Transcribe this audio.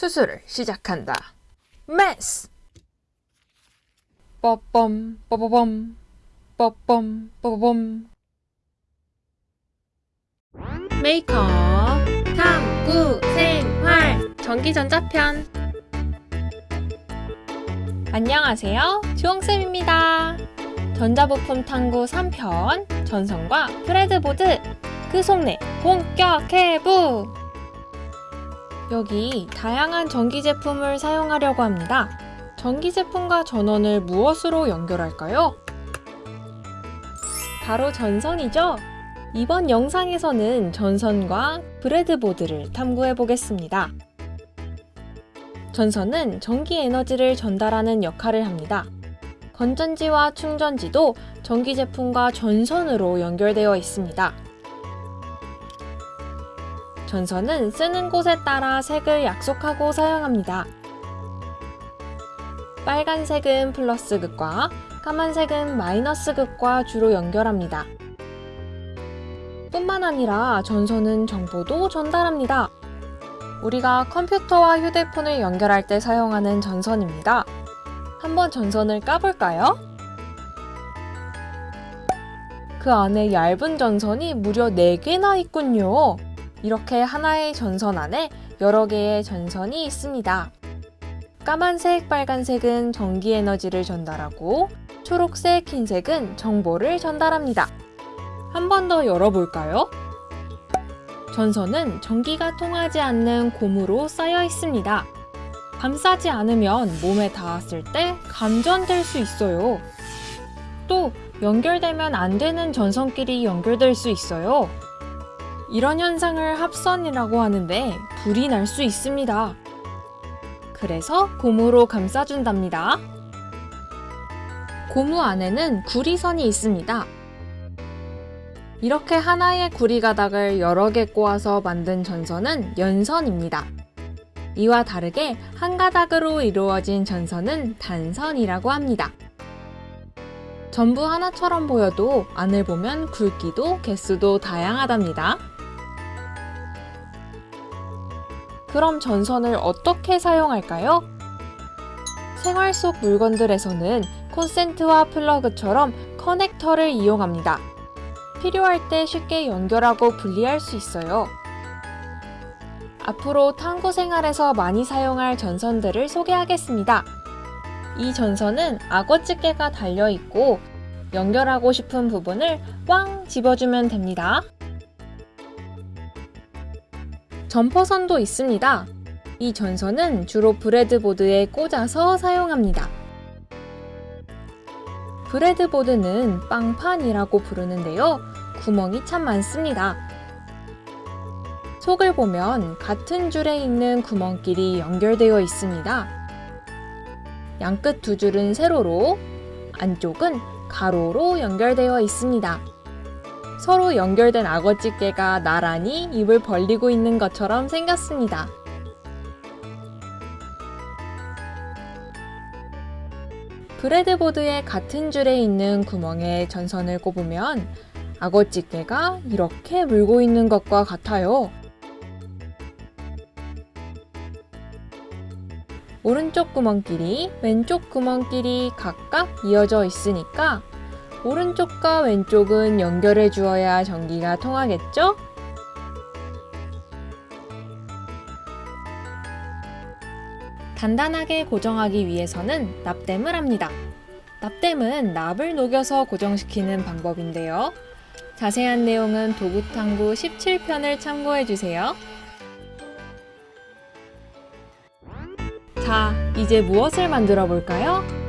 수술을 시작한다. 메스! 뻐뻔 뻐뻐범 뻐뻔 뻐뻐범. 메이커 탐구 생활 전기전자편. 안녕하세요. 주홍쌤입니다. 전자부품 탐구 3편 전선과 breadboard. 그 속내 본격 해부 여기 다양한 전기 제품을 사용하려고 합니다. 전기 제품과 전원을 무엇으로 연결할까요? 바로 전선이죠? 이번 영상에서는 전선과 브레드보드를 탐구해 보겠습니다. 전선은 전기 에너지를 전달하는 역할을 합니다. 건전지와 충전지도 전기 제품과 전선으로 연결되어 있습니다. 전선은 쓰는 곳에 따라 색을 약속하고 사용합니다. 빨간색은 플러스 극과 까만색은 마이너스 극과 주로 연결합니다. 뿐만 아니라 전선은 정보도 전달합니다. 우리가 컴퓨터와 휴대폰을 연결할 때 사용하는 전선입니다. 한번 전선을 까볼까요? 그 안에 얇은 전선이 무려 4개나 있군요. 이렇게 하나의 전선 안에 여러 개의 전선이 있습니다. 까만색, 빨간색은 전기 에너지를 전달하고 초록색, 흰색은 정보를 전달합니다. 한 번 더 열어볼까요? 전선은 전기가 통하지 않는 고무로 쌓여 있습니다. 감싸지 않으면 몸에 닿았을 때 감전될 수 있어요. 또 연결되면 안 되는 전선끼리 연결될 수 있어요. 이런 현상을 합선이라고 하는데 불이 날 수 있습니다. 그래서 고무로 감싸준답니다. 고무 안에는 구리선이 있습니다. 이렇게 하나의 구리 가닥을 여러 개 꼬아서 만든 전선은 연선입니다. 이와 다르게 한 가닥으로 이루어진 전선은 단선이라고 합니다. 전부 하나처럼 보여도 안을 보면 굵기도 개수도 다양하답니다. 그럼 전선을 어떻게 사용할까요? 생활 속 물건들에서는 콘센트와 플러그처럼 커넥터를 이용합니다. 필요할 때 쉽게 연결하고 분리할 수 있어요. 앞으로 탐구 생활에서 많이 사용할 전선들을 소개하겠습니다. 이 전선은 악어집게가 달려있고 연결하고 싶은 부분을 꽝 집어주면 됩니다. 점퍼선도 있습니다. 이 전선은 주로 브레드보드에 꽂아서 사용합니다. 브레드보드는 빵판이라고 부르는데요. 구멍이 참 많습니다. 속을 보면 같은 줄에 있는 구멍끼리 연결되어 있습니다. 양끝 두 줄은 세로로, 안쪽은 가로로 연결되어 있습니다. 서로 연결된 악어집게가 나란히 입을 벌리고 있는 것처럼 생겼습니다. 브레드보드의 같은 줄에 있는 구멍에 전선을 꼽으면 악어집게가 이렇게 물고 있는 것과 같아요. 오른쪽 구멍끼리 왼쪽 구멍끼리 각각 이어져 있으니까 오른쪽과 왼쪽은 연결해 주어야 전기가 통하겠죠? 단단하게 고정하기 위해서는 납땜을 합니다. 납땜은 납을 녹여서 고정시키는 방법인데요. 자세한 내용은 도구탐구 17편을 참고해주세요. 자, 이제 무엇을 만들어 볼까요?